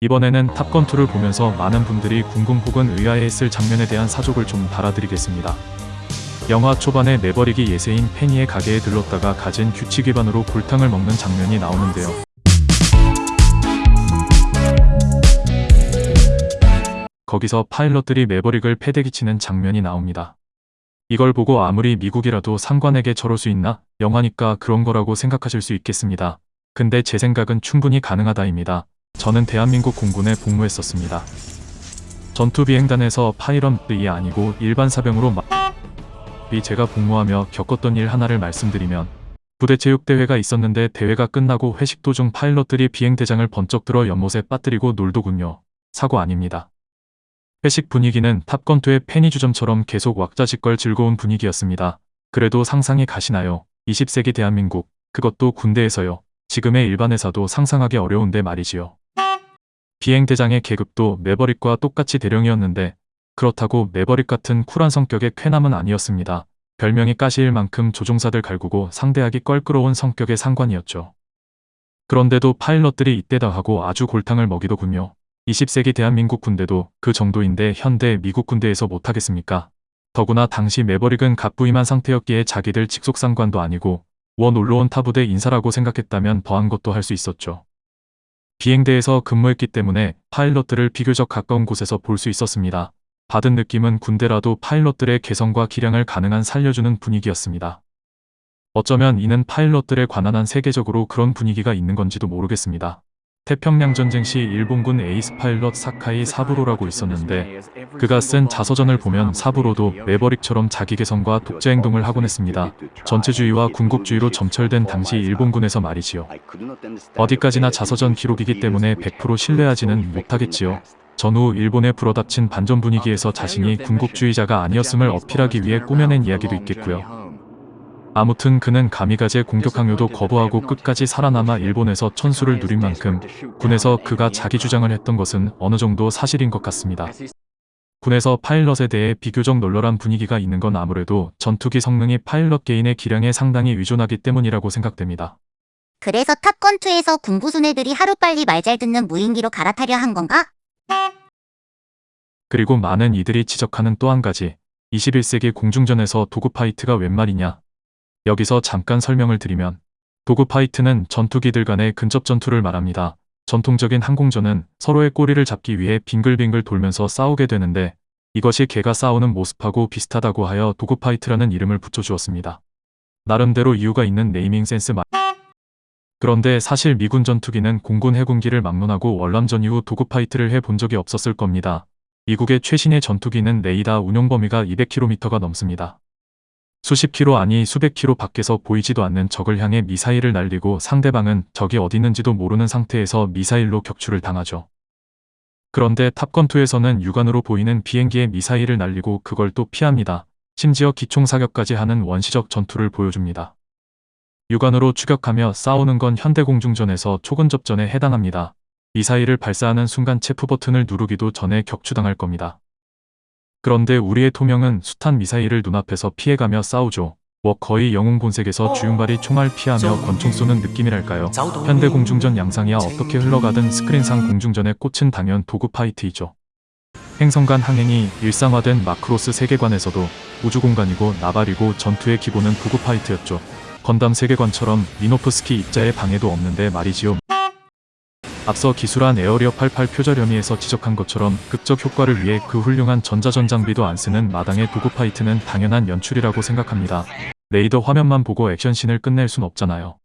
이번에는 탑건2를 보면서 많은 분들이 궁금 혹은 의아해했을 장면에 대한 사족을 좀 달아드리겠습니다. 영화 초반에 매버릭이 예세인 페니의 가게에 들렀다가 가진 규칙 위반으로 골탕을 먹는 장면이 나오는데요. 거기서 파일럿들이 매버릭을 패대기 치는 장면이 나옵니다. 이걸 보고 아무리 미국이라도 상관에게 저럴 수 있나? 영화니까 그런 거라고 생각하실 수 있겠습니다. 근데 제 생각은 충분히 가능하다입니다. 저는 대한민국 공군에 복무했었습니다. 전투비행단에서 파일럿이 아니고 일반 사병으로 마... 이 제가 복무하며 겪었던 일 하나를 말씀드리면 부대 체육대회가 있었는데 대회가 끝나고 회식 도중 파일럿들이 비행대장을 번쩍 들어 연못에 빠뜨리고 놀더군요. 사고 아닙니다. 회식 분위기는 탑건2의 페니주점처럼 계속 왁자지껄 즐거운 분위기였습니다. 그래도 상상이 가시나요? 20세기 대한민국, 그것도 군대에서요. 지금의 일반 회사도 상상하기 어려운데 말이지요. 비행대장의 계급도 매버릭과 똑같이 대령이었는데 그렇다고 매버릭 같은 쿨한 성격의 쾌남은 아니었습니다. 별명이 가시일 만큼 조종사들 갈구고 상대하기 껄끄러운 성격의 상관이었죠. 그런데도 파일럿들이 이때다 하고 아주 골탕을 먹이더군요. 20세기 대한민국 군대도 그 정도인데 현대 미국 군대에서 못하겠습니까? 더구나 당시 매버릭은 갓 부임한 상태였기에 자기들 직속상관도 아니고 웬 놀러온 타부대 인사라고 생각했다면 더한 것도 할 수 있었죠. 비행대에서 근무했기 때문에 파일럿들을 비교적 가까운 곳에서 볼 수 있었습니다. 받은 느낌은 군대라도 파일럿들의 개성과 기량을 가능한 살려주는 분위기였습니다. 어쩌면 이는 파일럿들에 관한 한 세계적으로 그런 분위기가 있는 건지도 모르겠습니다. 태평양 전쟁 시 일본군 에이스 파일럿 사카이 사부로라고 있었는데 그가 쓴 자서전을 보면 사부로도 매버릭처럼 자기 개성과 독재 행동을 하곤 했습니다. 전체주의와 군국주의로 점철된 당시 일본군에서 말이지요. 어디까지나 자서전 기록이기 때문에 100% 신뢰하지는 못하겠지요. 전후 일본에 불어닥친 반전 분위기에서 자신이 군국주의자가 아니었음을 어필하기 위해 꾸며낸 이야기도 있겠고요. 아무튼 그는 가미가제 공격 항요도 거부하고 끝까지 살아남아 일본에서 천수를 누린 만큼 군에서 그가 자기 주장을 했던 것은 어느 정도 사실인 것 같습니다. 군에서 파일럿에 대해 비교적 널널한 분위기가 있는 건 아무래도 전투기 성능이 파일럿 개인의 기량에 상당히 의존하기 때문이라고 생각됩니다. 그래서 탑건2에서 군부순 애들이 하루빨리 말 잘 듣는 무인기로 갈아타려 한 건가? 그리고 많은 이들이 지적하는 또 한 가지 21세기 공중전에서 도구파이트가 웬 말이냐 여기서 잠깐 설명을 드리면 dogfight는 전투기들 간의 근접 전투를 말합니다. 전통적인 항공전은 서로의 꼬리를 잡기 위해 빙글빙글 돌면서 싸우게 되는데 이것이 개가 싸우는 모습하고 비슷하다고 하여 dogfight라는 이름을 붙여주었습니다. 나름대로 이유가 있는 네이밍 센스 말 그런데 사실 미군 전투기는 공군 해군기를 막론하고 월남전 이후 dogfight를 해본 적이 없었을 겁니다. 미국의 최신의 전투기는 레이다 운용 범위가 200km가 넘습니다. 수십 킬로 아니 수백 킬로 밖에서 보이지도 않는 적을 향해 미사일을 날리고 상대방은 적이 어디 있는지도 모르는 상태에서 미사일로 격추를 당하죠. 그런데 탑건2에서는 육안으로 보이는 비행기에 미사일을 날리고 그걸 또 피합니다. 심지어 기총사격까지 하는 원시적 전투를 보여줍니다. 육안으로 추격하며 싸우는 건 현대공중전에서 초근접전에 해당합니다. 미사일을 발사하는 순간 체프 버튼을 누르기도 전에 격추당할 겁니다. 그런데 우리의 톰 형은 숱한 미사일을 눈앞에서 피해가며 싸우죠. 뭐 거의 영웅 본색에서 주윤발이 총알 피하며 권총 쏘는 느낌이랄까요. 현대 공중전 양상이야 어떻게 흘러가든 스크린상 공중전의 꽃은 당연 dogfight이죠. 행성 간 항행이 일상화된 마크로스 세계관에서도 우주공간이고 나발이고 전투의 기본은 dogfight였죠. 건담 세계관처럼 미노프스키 입자의 방해도 없는데 말이지요. 앞서 기술한 Area 88 표절혐의에서 지적한 것처럼 극적 효과를 위해 그 훌륭한 전자전 장비도 안 쓰는 마당의 dogfight는 당연한 연출이라고 생각합니다. 레이더 화면만 보고 액션씬을 끝낼 순 없잖아요.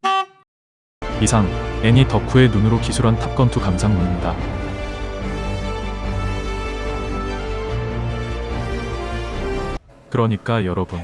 이상 애니 덕후의 눈으로 기술한 탑건2 감상문입니다. 그러니까 여러분